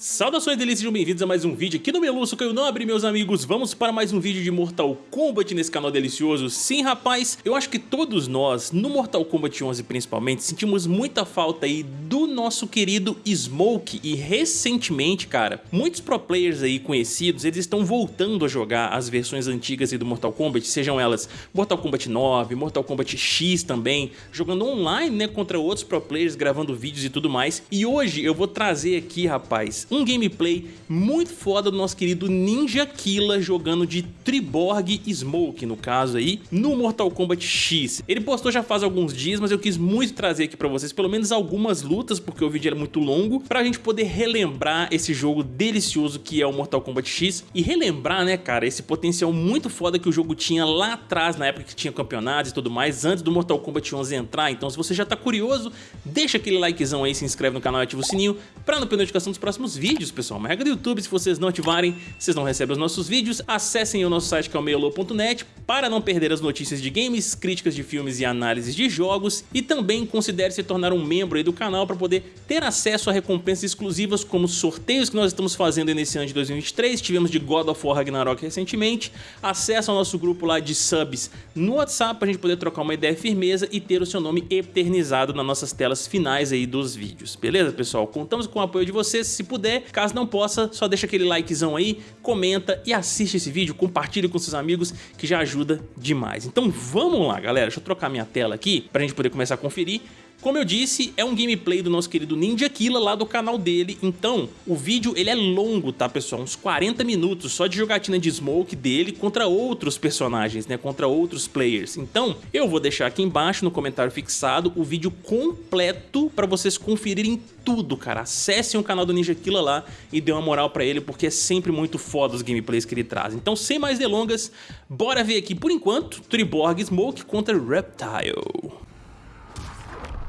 Saudações delícias, sejam bem-vindos a mais um vídeo aqui no Meluço Caio Nobre, meus amigos. Vamos para mais um vídeo de Mortal Kombat nesse canal delicioso. Sim, rapaz, eu acho que todos nós, no Mortal Kombat 11 principalmente, sentimos muita falta aí do nosso querido Smoke. E recentemente, cara, muitos pro players aí conhecidos, eles estão voltando a jogar as versões antigas aí do Mortal Kombat, sejam elas Mortal Kombat 9, Mortal Kombat X também, jogando online, né, contra outros pro players, gravando vídeos e tudo mais. E hoje eu vou trazer aqui, rapaz, um gameplay muito foda do nosso querido Ninja Killa jogando de Triborg Smoke, no caso aí, no Mortal Kombat X. Ele postou já faz alguns dias, mas eu quis muito trazer aqui pra vocês pelo menos algumas lutas, porque o vídeo era muito longo, pra gente poder relembrar esse jogo delicioso que é o Mortal Kombat X e relembrar, né, cara, esse potencial muito foda que o jogo tinha lá atrás, na época que tinha campeonatos e tudo mais, antes do Mortal Kombat 11 entrar. Então se você já tá curioso, deixa aquele likezão aí, se inscreve no canal e ativa o sininho pra não perder notificação dos próximos vídeos, pessoal. Uma regra do YouTube, se vocês não ativarem, vocês não recebem os nossos vídeos. Acessem o nosso site que é o meiolo.net para não perder as notícias de games, críticas de filmes e análises de jogos. E também considere se tornar um membro do canal para poder ter acesso a recompensas exclusivas como sorteios que nós estamos fazendo nesse ano de 2023. Tivemos de God of War Ragnarok recentemente. Acesso ao nosso grupo lá de subs no WhatsApp para a gente poder trocar uma ideia firmeza e ter o seu nome eternizado nas nossas telas finais aí dos vídeos. Beleza, pessoal? Contamos com o apoio de vocês, se puder. Caso não possa, só deixa aquele likezão aí, comenta e assiste esse vídeo, compartilhe com seus amigos que já ajuda demais. Então vamos lá, galera. Deixa eu trocar minha tela aqui para a gente poder começar a conferir. Como eu disse, é um gameplay do nosso querido Ninja Killa lá do canal dele, então o vídeo ele é longo, tá pessoal? Uns 40 minutos só de jogatina de Smoke dele contra outros personagens, né? Contra outros players. Então eu vou deixar aqui embaixo no comentário fixado o vídeo completo para vocês conferirem tudo, cara. Acessem o canal do Ninja Killa lá e dê uma moral pra ele, porque é sempre muito foda os gameplays que ele traz. Então sem mais delongas, bora ver aqui por enquanto Triborg Smoke contra Reptile.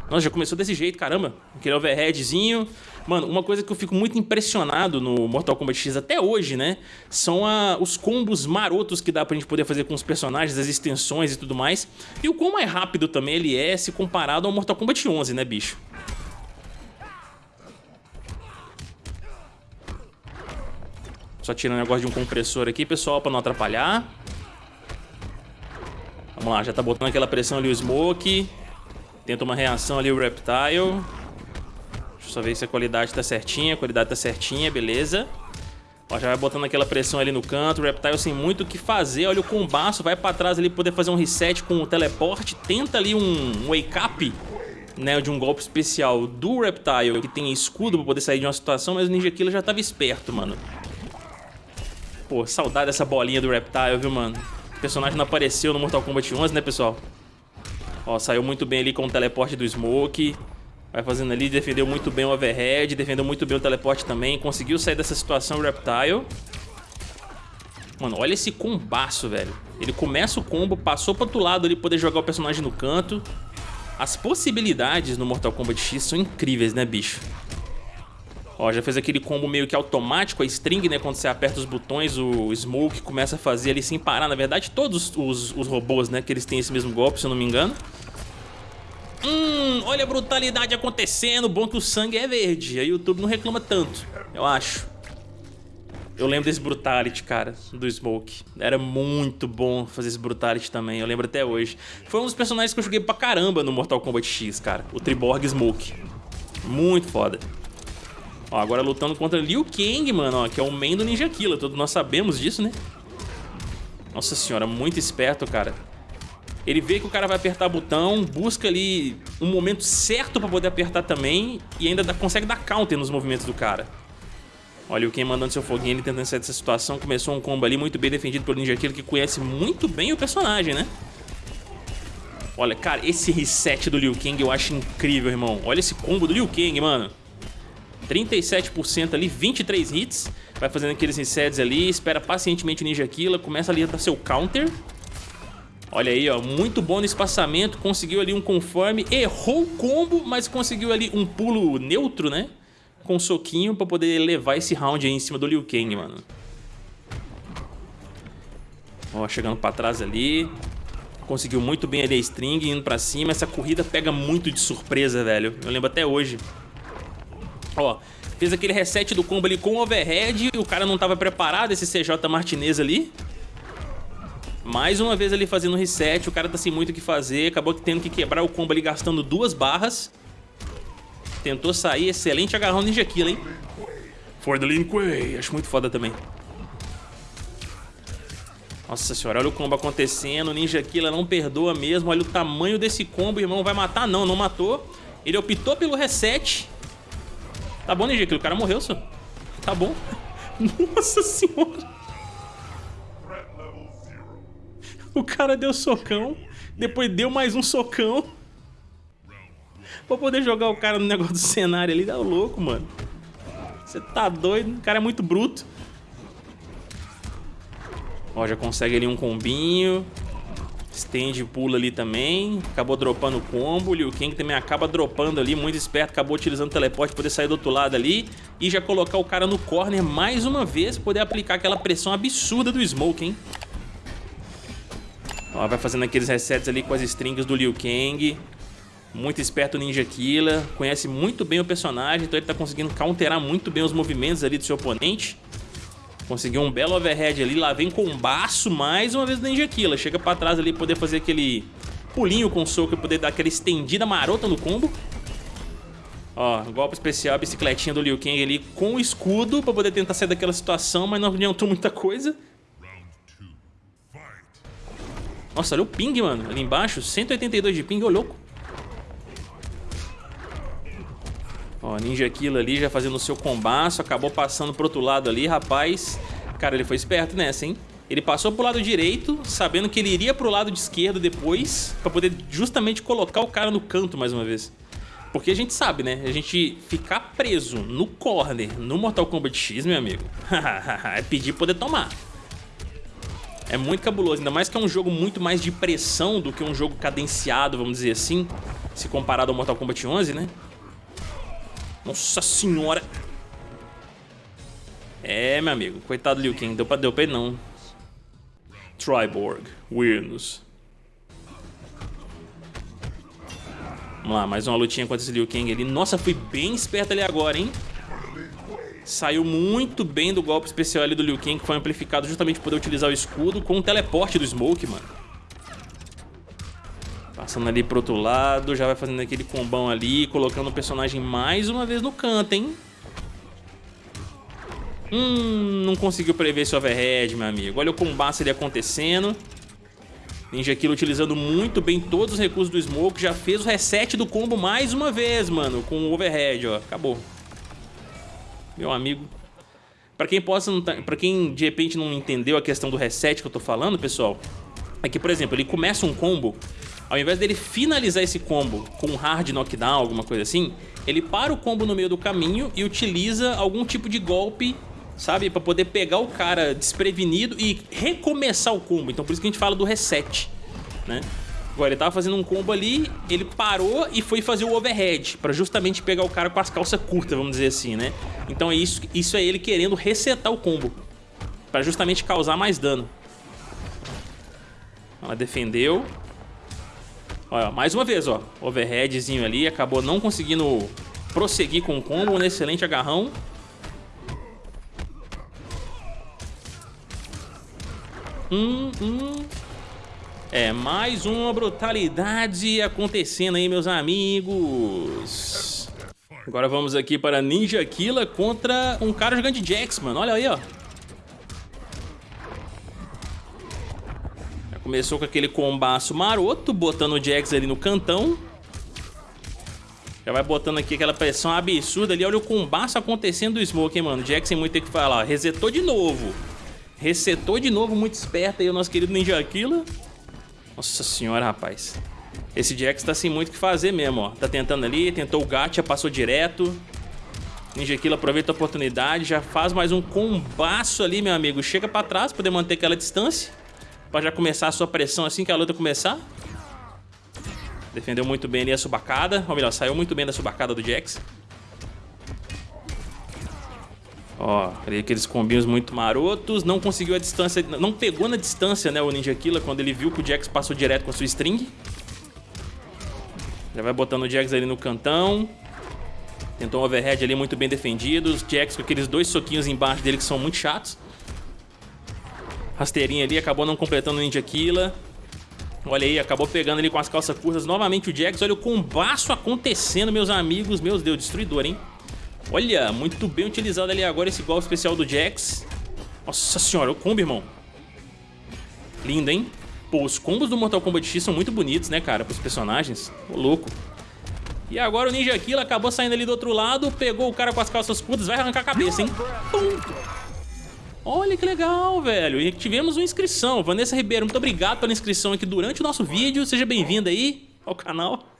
Nossa, já começou desse jeito, caramba. Aquele overheadzinho. Mano, uma coisa que eu fico muito impressionado no Mortal Kombat X até hoje, né? São a, os combos marotos que dá pra gente poder fazer com os personagens, as extensões e tudo mais. E o quão mais rápido também ele é se comparado ao Mortal Kombat 11, né, bicho? Só tirando o negócio de um compressor aqui, pessoal, pra não atrapalhar. Vamos lá, já tá botando aquela pressão ali o Smoke. Tenta uma reação ali o Reptile. Deixa eu só ver se a qualidade tá certinha. A qualidade tá certinha, beleza. Ó, já vai botando aquela pressão ali no canto. O Reptile sem muito o que fazer. Olha o combaço. Vai pra trás ali poder fazer um reset com o teleporte. Tenta ali um, wake up. Né, de um golpe especial do Reptile que tem escudo pra poder sair de uma situação, mas o Ninja Killer já tava esperto, mano. Pô, saudade dessa bolinha do Reptile, viu, mano? O personagem não apareceu no Mortal Kombat 11, né, pessoal? Ó, saiu muito bem ali com o teleporte do Smoke. Vai fazendo ali, defendeu muito bem o overhead, defendeu muito bem o teleporte também. Conseguiu sair dessa situação o Reptile. Mano, olha esse combaço, velho. Ele começa o combo, passou pro outro lado ali, poder jogar o personagem no canto. As possibilidades no Mortal Kombat X são incríveis, né, bicho? Ó, já fez aquele combo meio que automático, a string, né? Quando você aperta os botões, o Smoke começa a fazer ali sem parar. Na verdade, todos os, os robôs, né? Que eles têm esse mesmo golpe, se eu não me engano. Hum, olha a brutalidade acontecendo. Bom que o sangue é verde. A YouTube não reclama tanto, eu acho. Eu lembro desse Brutality, cara, do Smoke. Era muito bom fazer esse Brutality também, eu lembro até hoje. Foi um dos personagens que eu joguei pra caramba no Mortal Kombat X, cara. O Triborg Smoke. Muito foda. Ó, agora lutando contra Liu Kang, mano, ó, que é o main do Ninja Killer. Todos nós sabemos disso, né? Nossa senhora, muito esperto, cara. Ele vê que o cara vai apertar botão, busca ali um momento certo pra poder apertar também e ainda dá, consegue dar counter nos movimentos do cara. Olha o Ken mandando seu foguinho, ele tentando sair dessa situação. Começou um combo ali muito bem defendido pelo Ninja Killer, que conhece muito bem o personagem, né? Olha, cara, esse reset do Liu Kang eu acho incrível, irmão. Olha esse combo do Liu Kang, mano. 37% ali, 23 hits. Vai fazendo aqueles resets ali, espera pacientemente o Ninja Killer, começa ali a dar seu counter. Olha aí, ó, muito bom no espaçamento, conseguiu ali um conforme, errou o combo, mas conseguiu ali um pulo neutro, né? Com um soquinho pra poder levar esse round aí em cima do Liu Kang, mano. Ó, chegando pra trás ali. Conseguiu muito bem ali a string, indo pra cima. Essa corrida pega muito de surpresa, velho. Eu lembro até hoje. Ó, Fez aquele reset do combo ali com o overhead. O cara não tava preparado, esse CJ Martinez ali. Mais uma vez ali fazendo reset. O cara tá sem muito o que fazer. Acabou tendo que quebrar o combo ali gastando duas barras. Tentou sair. Excelente agarrão Ninja Kill, hein? For the Lin Kuei. Acho muito foda também. Nossa senhora, olha o combo acontecendo. Ninja Killer não perdoa mesmo. Olha o tamanho desse combo. irmão vai matar? Não, não matou. Ele optou pelo reset. Tá bom, Ninja. O cara morreu, só. Tá bom. Nossa senhora. O cara deu socão. Depois deu mais um socão. Pra poder jogar o cara no negócio do cenário ali. Dá louco, mano. Você tá doido. O cara é muito bruto. Ó, já consegue ali um combinho. Stand pula ali também. Acabou dropando o combo. Liu Kang também acaba dropando ali. Muito esperto. Acabou utilizando o teleporte para poder sair do outro lado ali. E já colocar o cara no corner mais uma vez. Poder aplicar aquela pressão absurda do Smoke, hein? Ó, vai fazendo aqueles resets ali com as strings do Liu Kang. Muito esperto o Ninja Killer. Conhece muito bem o personagem. Então ele tá conseguindo counterar muito bem os movimentos ali do seu oponente. Conseguiu um belo overhead ali, lá vem com um baço mais uma vez do Ninja Killer. Chega pra trás ali, poder fazer aquele pulinho com soco e poder dar aquela estendida marota no combo. Ó, golpe especial, bicicletinha do Liu Kang ali com o escudo pra poder tentar sair daquela situação, mas não adiantou muita coisa. Nossa, olha o ping, mano, ali embaixo, 182 de ping, ô louco. Ó, Ninja Killer ali já fazendo o seu combaço, acabou passando pro outro lado ali, rapaz. Cara, ele foi esperto nessa, hein? Ele passou pro lado direito, sabendo que ele iria pro lado de esquerdo depois, pra poder justamente colocar o cara no canto mais uma vez. Porque a gente sabe, né? A gente ficar preso no corner, no Mortal Kombat X, meu amigo, é pedir poder tomar. É muito cabuloso, ainda mais que é um jogo muito mais de pressão do que um jogo cadenciado, vamos dizer assim, se comparado ao Mortal Kombat 11, né? Nossa senhora. É, meu amigo. Coitado do Liu Kang. Deu pra, deu pra ele não. Triborg. Weirdness. Vamos lá, mais uma lutinha contra esse Liu Kang ali. Nossa, fui bem esperto ali agora, hein? Saiu muito bem do golpe especial ali do Liu Kang, que foi amplificado justamente por poder utilizar o escudo com o teleporte do Smoke, mano. Passando ali pro outro lado, já vai fazendo aquele combão ali, colocando o personagem mais uma vez no canto, hein? Hum, não conseguiu prever esse overhead, meu amigo. Olha o combate ali acontecendo. Ninja Kill utilizando muito bem todos os recursos do Smoke. Já fez o reset do combo mais uma vez, mano. Com o overhead, ó. Acabou. Meu amigo. Pra quem possa, tá, pra quem de repente não entendeu a questão do reset que eu tô falando, pessoal. É que, por exemplo, ele começa um combo ao invés dele finalizar esse combo com um hard knockdown, alguma coisa assim, ele para o combo no meio do caminho e utiliza algum tipo de golpe, sabe? Pra poder pegar o cara desprevenido e recomeçar o combo. Então por isso que a gente fala do reset, né? Agora, ele tava fazendo um combo ali, ele parou e foi fazer o overhead, pra justamente pegar o cara com as calças curtas, vamos dizer assim, né? Então é isso, isso é ele querendo resetar o combo, pra justamente causar mais dano. Ela defendeu, Olha, mais uma vez, ó. Overheadzinho ali, acabou não conseguindo prosseguir com o combo, um excelente agarrão. Hum, hum. É, mais uma brutalidade acontecendo aí, meus amigos. Agora vamos aqui para Ninja Killa contra um cara jogando de Jax, mano. Olha aí, ó. Começou com aquele combaço maroto, botando o Jax ali no cantão. Já vai botando aqui aquela pressão absurda ali. Olha o combaço acontecendo do Smoke, hein, mano. Jax sem muito ter que falar. Resetou de novo. Resetou de novo, muito esperto aí o nosso querido Ninja Killer. Nossa senhora, rapaz. Esse Jax tá sem muito o que fazer mesmo, ó. Tá tentando ali, tentou o gacha, passou direto. Ninja Killer aproveita a oportunidade, já faz mais um combaço ali, meu amigo. Chega pra trás, poder manter aquela distância. Pra já começar a sua pressão assim que a luta começar. Defendeu muito bem ali a subacada. Ou melhor, saiu muito bem da subacada do Jax. Ó, aqueles combinhos muito marotos. Não conseguiu a distância, não pegou na distância, né, o Ninja Killer, quando ele viu que o Jax passou direto com a sua string. Já vai botando o Jax ali no cantão. Tentou um overhead ali muito bem defendido. Os Jax com aqueles dois soquinhos embaixo dele que são muito chatos. Rasteirinha ali, acabou não completando o Ninja Killa. Olha aí, acabou pegando ali com as calças curtas novamente o Jax. Olha o combaço acontecendo, meus amigos. Meu Deus, destruidor, hein? Olha, muito bem utilizado ali agora esse golpe especial do Jax. Nossa senhora, o combo, irmão. Lindo, hein? Pô, os combos do Mortal Kombat X são muito bonitos, né, cara, pros personagens. Ô, louco. E agora o Ninja Killa acabou saindo ali do outro lado, pegou o cara com as calças curtas, vai arrancar a cabeça, hein? Pum. Olha que legal, velho. E tivemos uma inscrição. Vanessa Ribeiro, muito obrigado pela inscrição aqui durante o nosso vídeo. Seja bem-vinda aí ao canal.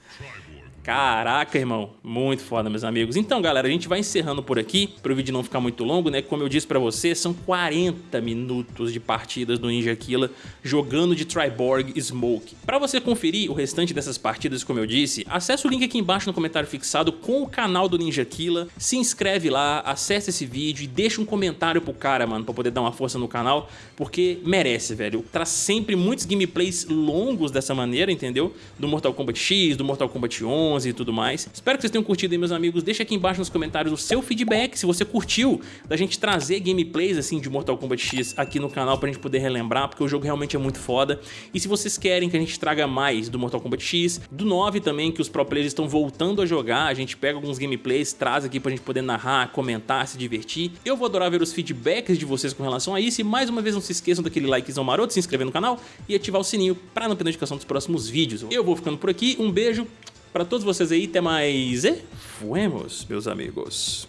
Caraca, irmão, muito foda, meus amigos. Então, galera, a gente vai encerrando por aqui, para o vídeo não ficar muito longo, né? Como eu disse pra você, são 40 minutos de partidas do Ninja Killa jogando de Triborg Smoke. Para você conferir o restante dessas partidas, como eu disse, acesse o link aqui embaixo no comentário fixado com o canal do Ninja Killa, se inscreve lá, acesse esse vídeo e deixa um comentário pro cara, mano, pra poder dar uma força no canal, porque merece, velho. Traz sempre muitos gameplays longos dessa maneira, entendeu? Do Mortal Kombat X, do Mortal Kombat 11, 11 e tudo mais. Espero que vocês tenham curtido aí, meus amigos. Deixa aqui embaixo nos comentários o seu feedback, se você curtiu da gente trazer gameplays assim de Mortal Kombat X aqui no canal pra gente poder relembrar, porque o jogo realmente é muito foda. E se vocês querem que a gente traga mais do Mortal Kombat X, do 9 também, que os pro players estão voltando a jogar, a gente pega alguns gameplays, traz aqui pra gente poder narrar, comentar, se divertir. Eu vou adorar ver os feedbacks de vocês com relação a isso e mais uma vez não se esqueçam daquele likezão maroto, se inscrever no canal e ativar o sininho pra não perder notificação dos próximos vídeos. Eu vou ficando por aqui, um beijo, para todos vocês aí, até mais e fuemos, meus amigos.